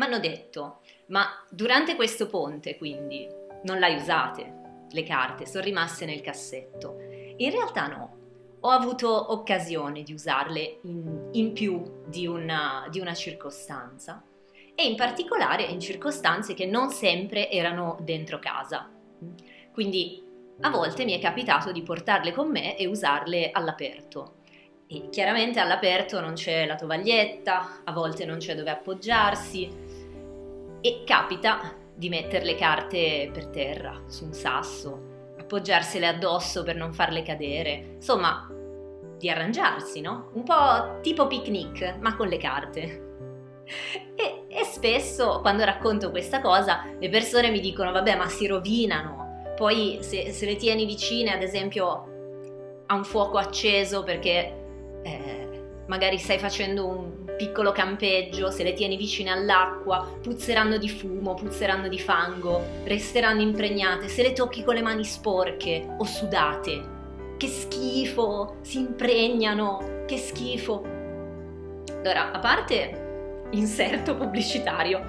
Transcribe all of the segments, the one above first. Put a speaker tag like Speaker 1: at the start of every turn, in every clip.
Speaker 1: mi hanno detto, ma durante questo ponte quindi non l'hai usate le carte, sono rimaste nel cassetto. In realtà no, ho avuto occasione di usarle in, in più di una, di una circostanza e in particolare in circostanze che non sempre erano dentro casa. Quindi a volte mi è capitato di portarle con me e usarle all'aperto. E chiaramente all'aperto non c'è la tovaglietta, a volte non c'è dove appoggiarsi e capita di mettere le carte per terra, su un sasso, appoggiarsele addosso per non farle cadere, insomma, di arrangiarsi, no? Un po' tipo picnic, ma con le carte. E, e, spesso quando racconto questa cosa le persone mi dicono vabbè ma si rovinano, poi se, se le tieni vicine ad esempio a un fuoco acceso perché eh, magari stai facendo un piccolo campeggio, se le tieni vicine all'acqua, puzzeranno di fumo, puzzeranno di fango, resteranno impregnate, se le tocchi con le mani sporche o sudate. Che schifo, si impregnano, che schifo. Allora, a parte inserto pubblicitario,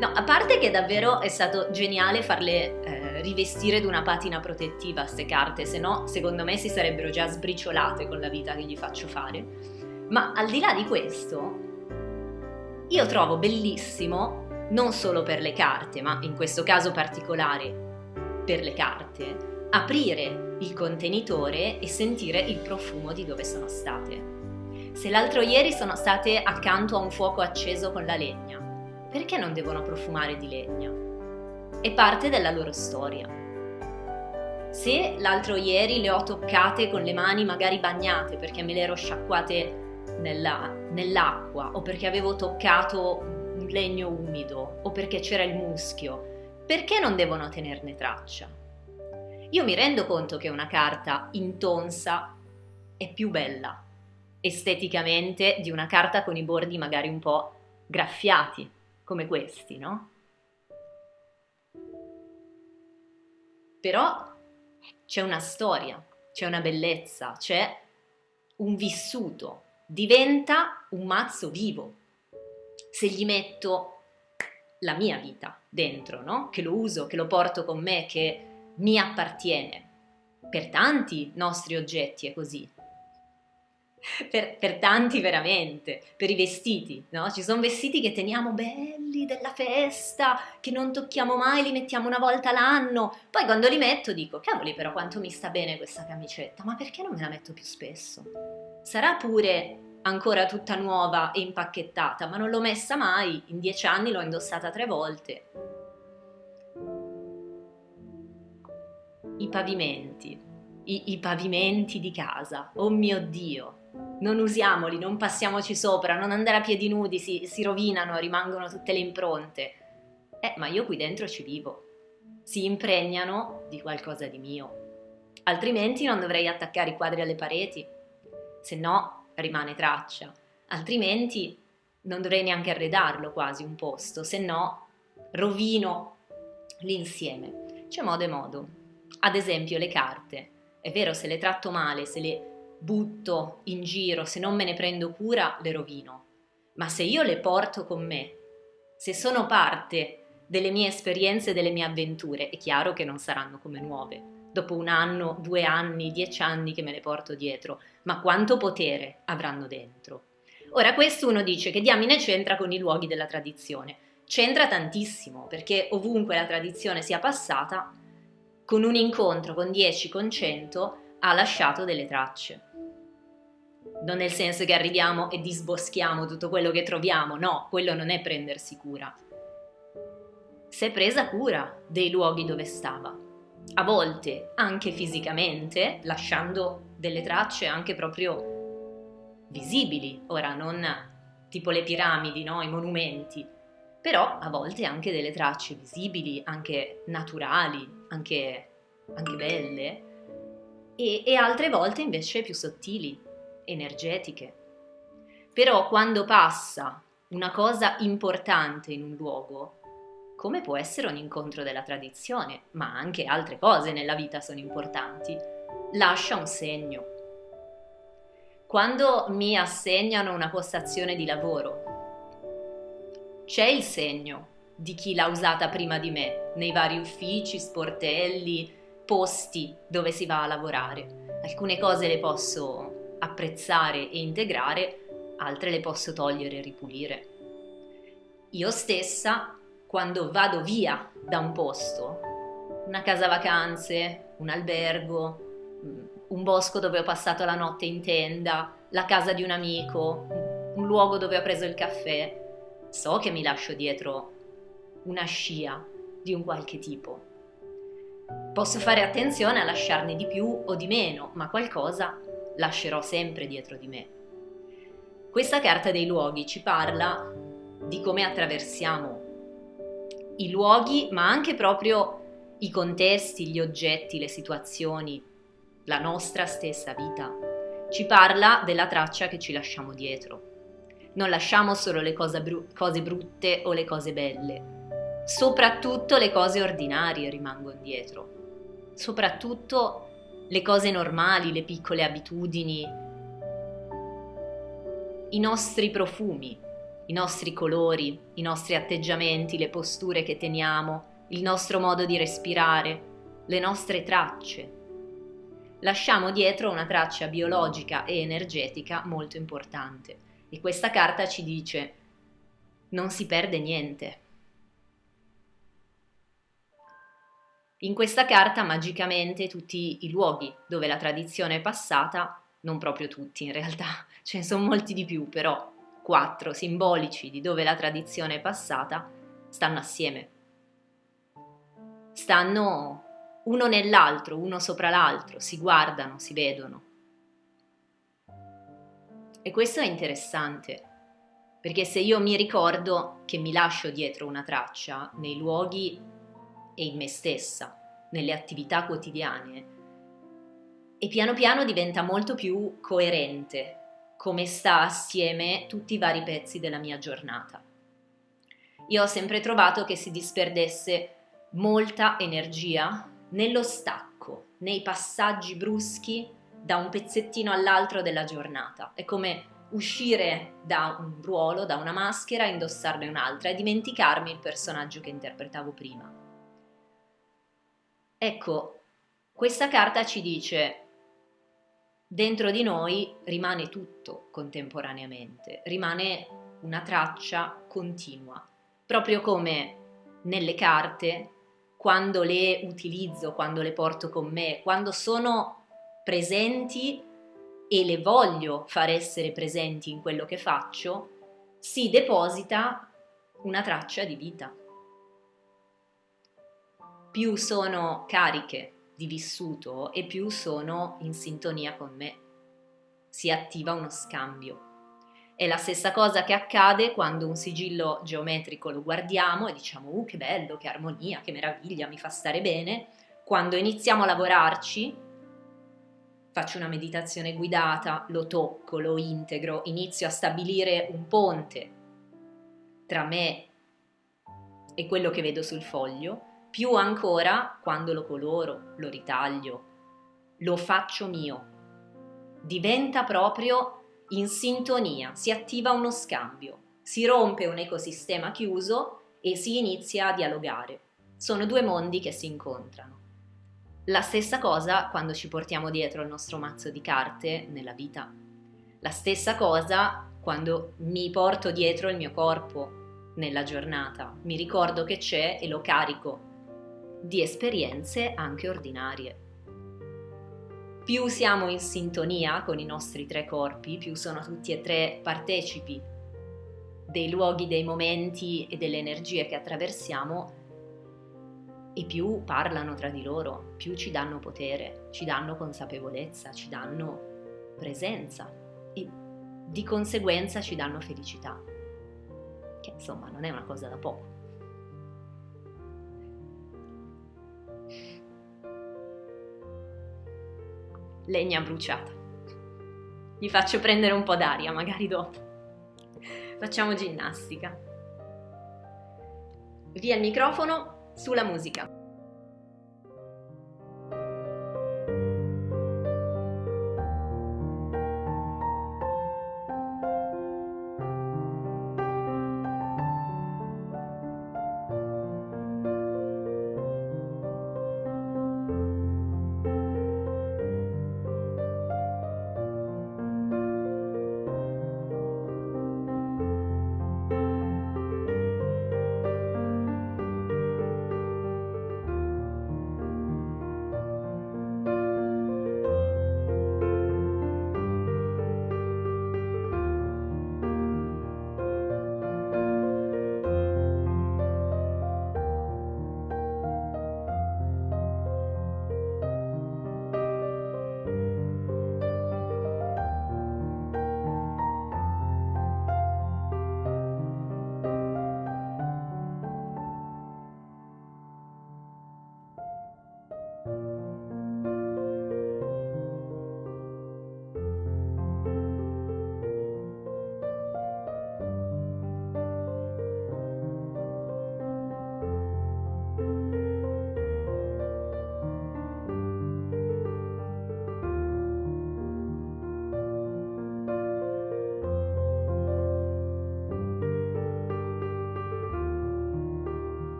Speaker 1: no, a parte che davvero è stato geniale farle eh, rivestire di una patina protettiva queste carte, se no secondo me si sarebbero già sbriciolate con la vita che gli faccio fare. Ma al di là di questo, io trovo bellissimo, non solo per le carte, ma in questo caso particolare per le carte, aprire il contenitore e sentire il profumo di dove sono state. Se l'altro ieri sono state accanto a un fuoco acceso con la legna, perché non devono profumare di legna? È parte della loro storia. Se l'altro ieri le ho toccate con le mani magari bagnate perché me le ero sciacquate nella, nell'acqua o perché avevo toccato un legno umido o perché c'era il muschio, perché non devono tenerne traccia? Io mi rendo conto che una carta intonsa è più bella esteticamente di una carta con i bordi magari un po' graffiati, come questi, no? Però c'è una storia, c'è una bellezza, c'è un vissuto, diventa un mazzo vivo. Se gli metto la mia vita dentro, no? che lo uso, che lo porto con me, che mi appartiene. Per tanti nostri oggetti è così. Per, per, tanti veramente, per i vestiti, no? Ci sono vestiti che teniamo belli della festa, che non tocchiamo mai, li mettiamo una volta l'anno. Poi quando li metto dico, cavoli però quanto mi sta bene questa camicetta, ma perché non me la metto più spesso? Sarà pure ancora tutta nuova e impacchettata, ma non l'ho messa mai, in dieci anni l'ho indossata tre volte. I pavimenti, i, i pavimenti di casa, oh mio Dio, non usiamoli, non passiamoci sopra, non andare a piedi nudi, si, si rovinano, rimangono tutte le impronte. Eh, ma io qui dentro ci vivo, si impregnano di qualcosa di mio. Altrimenti non dovrei attaccare i quadri alle pareti, se no rimane traccia, altrimenti non dovrei neanche arredarlo quasi un posto, se no rovino l'insieme. C'è modo e modo. Ad esempio le carte. È vero, se le tratto male, se le butto in giro, se non me ne prendo cura, le rovino. Ma se io le porto con me, se sono parte delle mie esperienze, delle mie avventure, è chiaro che non saranno come nuove dopo un anno, due anni, dieci anni che me le porto dietro, ma quanto potere avranno dentro. Ora questo uno dice che diamine c'entra con i luoghi della tradizione. C'entra tantissimo, perché ovunque la tradizione sia passata, con un incontro con 10, con 100, ha lasciato delle tracce. Non nel senso che arriviamo e disboschiamo tutto quello che troviamo, no, quello non è prendersi cura. Si è presa cura dei luoghi dove stava a volte anche fisicamente, lasciando delle tracce anche proprio visibili, ora non tipo le piramidi, no? i monumenti, però a volte anche delle tracce visibili, anche naturali, anche, anche belle, e, e altre volte invece più sottili, energetiche. Però quando passa una cosa importante in un luogo, come può essere un incontro della tradizione, ma anche altre cose nella vita sono importanti, lascia un segno. Quando mi assegnano una postazione di lavoro, c'è il segno di chi l'ha usata prima di me, nei vari uffici, sportelli, posti dove si va a lavorare. Alcune cose le posso apprezzare e integrare, altre le posso togliere e ripulire. Io stessa, quando vado via da un posto, una casa vacanze, un albergo, un bosco dove ho passato la notte in tenda, la casa di un amico, un luogo dove ho preso il caffè, so che mi lascio dietro una scia di un qualche tipo. Posso fare attenzione a lasciarne di più o di meno, ma qualcosa lascerò sempre dietro di me. Questa carta dei luoghi ci parla di come attraversiamo i luoghi, ma anche proprio i contesti, gli oggetti, le situazioni, la nostra stessa vita. Ci parla della traccia che ci lasciamo dietro. Non lasciamo solo le cose, bru- cose brutte o le cose belle, soprattutto le cose ordinarie rimangono dietro, soprattutto le cose normali, le piccole abitudini, i nostri profumi, i nostri colori, i nostri atteggiamenti, le posture che teniamo, il nostro modo di respirare, le nostre tracce. Lasciamo dietro una traccia biologica e energetica molto importante e questa carta ci dice non si perde niente. In questa carta magicamente tutti i luoghi dove la tradizione è passata, non proprio tutti in realtà, ce ne sono molti di più, però quattro simbolici di dove la tradizione è passata, stanno assieme stanno uno nell'altro, uno sopra l'altro, si guardano, si vedono. E questo è interessante, perché se io mi ricordo che mi lascio dietro una traccia nei luoghi e in me stessa, nelle attività quotidiane, e piano piano diventa molto più coerente come sta assieme tutti i vari pezzi della mia giornata. Io ho sempre trovato che si disperdesse molta energia nello stacco, nei passaggi bruschi da un pezzettino all'altro della giornata. È come uscire da un ruolo, da una maschera, indossarne un'altra e dimenticarmi il personaggio che interpretavo prima. Ecco, questa carta ci dice dentro di noi rimane tutto contemporaneamente, rimane una traccia continua, proprio come nelle carte quando le utilizzo, quando le porto con me, quando sono presenti e le voglio far essere presenti in quello che faccio, si deposita una traccia di vita. Più sono cariche di vissuto e più sono in sintonia con me. Si attiva uno scambio. È la stessa cosa che accade quando un sigillo geometrico lo guardiamo e diciamo uh che bello, che armonia, che meraviglia, mi fa stare bene. Quando iniziamo a lavorarci, faccio una meditazione guidata, lo tocco, lo integro, inizio a stabilire un ponte tra me e quello che vedo sul foglio, più ancora quando lo coloro, lo ritaglio, lo faccio mio. Diventa proprio in sintonia, si attiva uno scambio, si rompe un ecosistema chiuso e si inizia a dialogare. Sono due mondi che si incontrano. La stessa cosa quando ci portiamo dietro il nostro mazzo di carte nella vita. La stessa cosa quando mi porto dietro il mio corpo nella giornata. Mi ricordo che c'è e lo carico di esperienze anche ordinarie più siamo in sintonia con i nostri tre corpi, più sono tutti e tre partecipi dei luoghi, dei momenti e delle energie che attraversiamo, e più parlano tra di loro, più ci danno potere, ci danno consapevolezza, ci danno presenza e di conseguenza ci danno felicità, che insomma non è una cosa da poco. Legna bruciata. Gli faccio prendere un po' d'aria, magari dopo. Facciamo ginnastica. Via il microfono, sulla musica.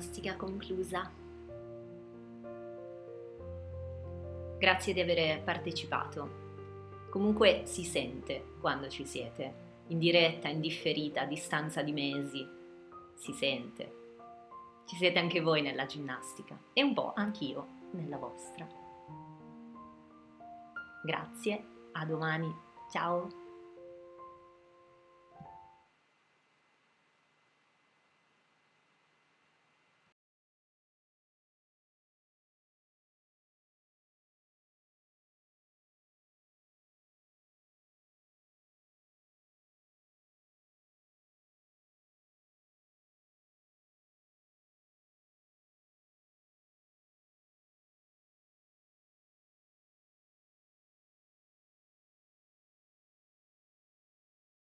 Speaker 1: Ginnastica conclusa. Grazie di aver partecipato. Comunque si sente quando ci siete, in diretta, in differita, a distanza di mesi. Si sente. Ci siete anche voi nella ginnastica e un po' anch'io nella vostra. Grazie, a domani, ciao!